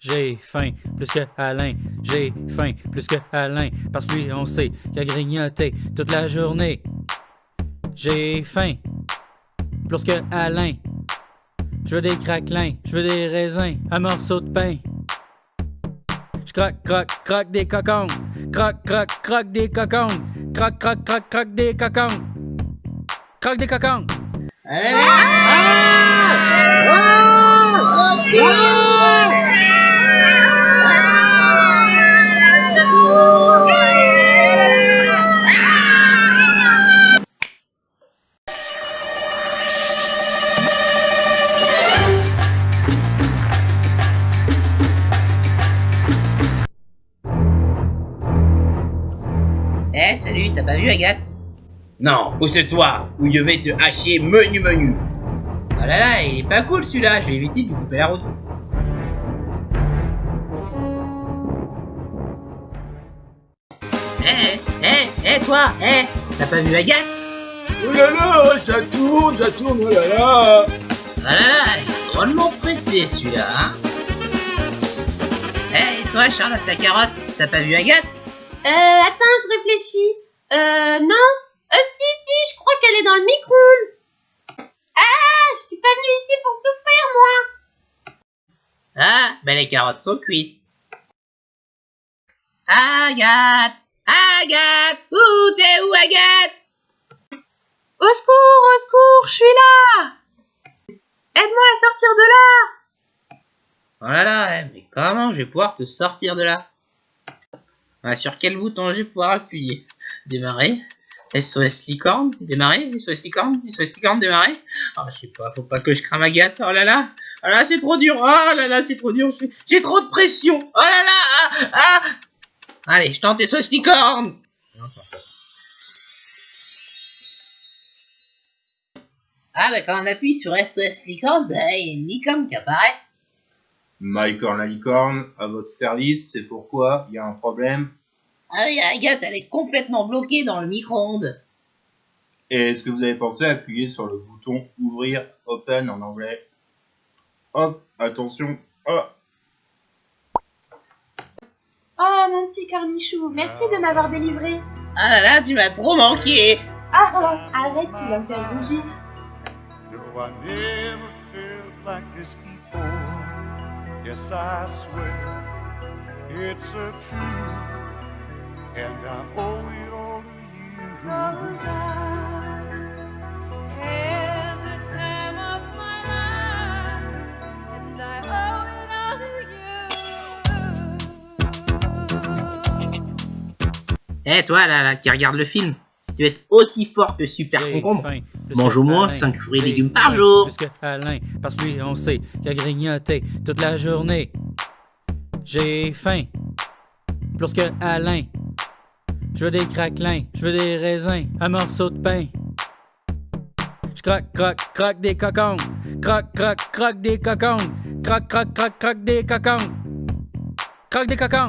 J'ai faim plus que Alain. J'ai faim plus que Alain. Parce que lui, on sait qu'il a grignoté toute la journée. J'ai faim plus que Alain. Je veux des craquelins, je veux des raisins, un morceau de pain. Je croque, croque, des cocons. Croque, croque, croque des cocons. Croque, croque, croque, croque des cocons. Croque des cocons. Eh, t'as pas vu Agathe? Non, pousse-toi, ou je vais te hacher menu menu. Oh là là, il est pas cool celui-là, je vais éviter de lui couper la route. Eh, eh, eh, toi, eh, t'as pas vu Agathe? Oh là là, ça tourne, ça tourne, oh là là. Oh là là, il est drôlement pressé celui-là, hein Eh, et toi, Charlotte, ta carotte, t'as pas vu Agathe? Euh, attends, je réfléchis. Euh, non. Euh, si, si, je crois qu'elle est dans le micro-ondes. Ah, je suis pas venue ici pour souffrir, moi. Ah, ben les carottes sont cuites. Agathe Agathe Où t'es où Agathe? Au secours, au secours, je suis là. Aide-moi à sortir de là. Oh là là, eh, mais comment je vais pouvoir te sortir de là? Sur quel bouton je vais pouvoir appuyer? Démarrer. SOS licorne. Démarrer. SOS licorne. SOS licorne démarrer. Ah, je sais pas, faut pas que je crame Agathe. Oh là là. Oh là c'est trop dur. Oh là là, c'est trop dur. J'ai trop de pression. Oh là là. Ah, ah. Allez, je tente SOS licorne. Ah bah quand on appuie sur SOS licorne, bah il y a une licorne qui apparaît. Mycorn la licorne, à votre service, c'est pourquoi il y a un problème? Ah oui, Agathe, elle est complètement bloquée dans le micro-ondes. Et est-ce que vous avez pensé à appuyer sur le bouton ouvrir, open en anglais? Hop, attention, hop. Oh, mon petit cornichou, merci de m'avoir délivré. Ah là là, tu m'as trop manqué. Ah, oh, arrête, tu vas me faire rougir. No, I never felt like this before. Yes, I swear it's a truth, and I owe it all to you. Cause I had the time of my life, and I owe it all to you. Eh toi là, là, qui regarde le film, tu veux être aussi fort que Super Concombre, mange au moins Alain. 5 fruits et légumes par jour. Plus que Alain, parce que lui, on sait qu'il a grignoté toute la journée. J'ai faim plus que Alain. Je veux des craquelins, je veux des raisins, un morceau de pain. Je croque, croque, croque des cocons. Croque, croque, croque des cocons. Croque, croque, croque, croque des cocons. Croque des cocons.